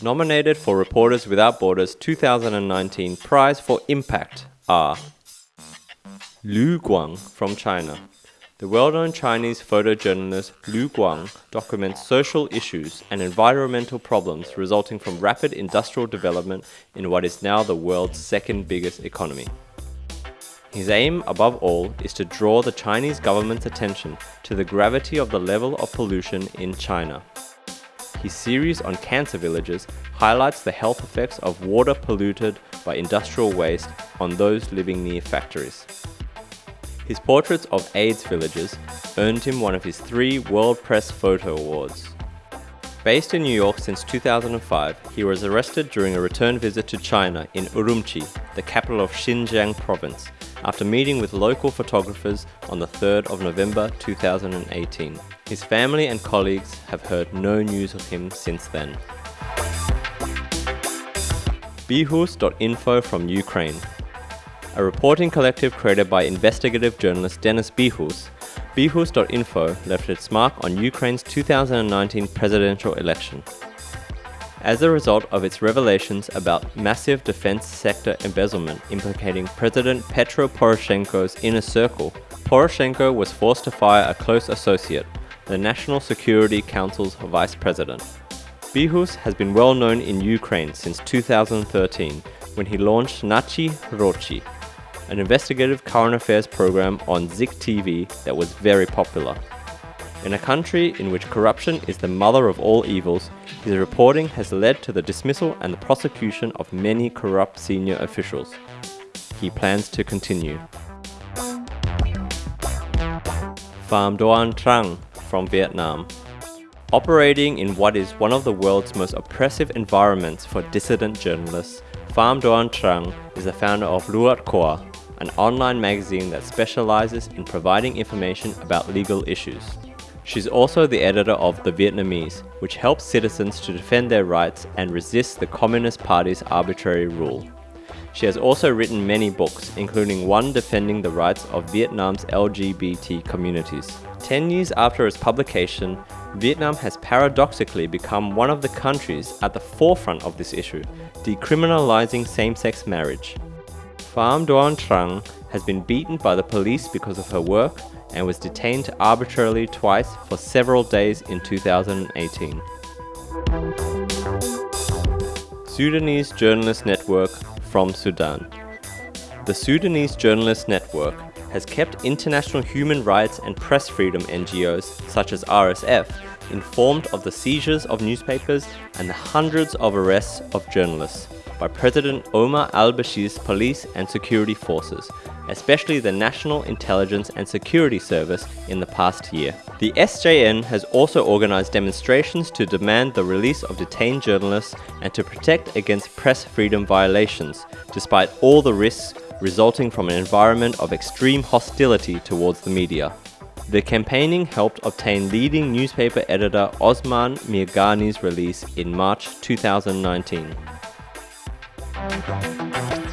Nominated for Reporters Without Borders 2019 Prize for Impact are Lu Guang from China. The well-known Chinese photojournalist Lu Guang documents social issues and environmental problems resulting from rapid industrial development in what is now the world's second biggest economy. His aim, above all, is to draw the Chinese government's attention to the gravity of the level of pollution in China. His series on cancer villages highlights the health effects of water polluted by industrial waste on those living near factories. His portraits of AIDS villages earned him one of his three World Press Photo Awards. Based in New York since 2005, he was arrested during a return visit to China in Urumqi, the capital of Xinjiang province, after meeting with local photographers on the 3rd of November 2018. His family and colleagues have heard no news of him since then. Bihus.info from Ukraine A reporting collective created by investigative journalist Denis Bihus, Bihus.info left its mark on Ukraine's 2019 presidential election. As a result of its revelations about massive defense sector embezzlement implicating President Petro Poroshenko's inner circle, Poroshenko was forced to fire a close associate, the National Security Council's vice president. Bihus has been well known in Ukraine since 2013 when he launched Nashi Groshi, an investigative current affairs program on Zik TV that was very popular. In a country in which corruption is the mother of all evils, his reporting has led to the dismissal and the prosecution of many corrupt senior officials. He plans to continue. Pham Doan Trang from Vietnam. Operating in what is one of the world's most oppressive environments for dissident journalists, Pham Doan Trang is the founder of Luat Khoa, an online magazine that specializes in providing information about legal issues. She's also the editor of The Vietnamese, which helps citizens to defend their rights and resist the Communist Party's arbitrary rule. She has also written many books, including one defending the rights of Vietnam's LGBT communities. Ten years after its publication, Vietnam has paradoxically become one of the countries at the forefront of this issue, decriminalizing same-sex marriage. Pham Doan Trang has been beaten by the police because of her work and was detained arbitrarily twice for several days in 2018. Sudanese Journalist Network from Sudan The Sudanese Journalist Network has kept international human rights and press freedom NGOs, such as RSF, informed of the seizures of newspapers and the hundreds of arrests of journalists by President Omar al-Bashir's police and security forces, especially the National Intelligence and Security Service in the past year. The SJN has also organized demonstrations to demand the release of detained journalists and to protect against press freedom violations, despite all the risks resulting from an environment of extreme hostility towards the media. The campaigning helped obtain leading newspaper editor Osman Mirgani's release in March 2019. Thank you.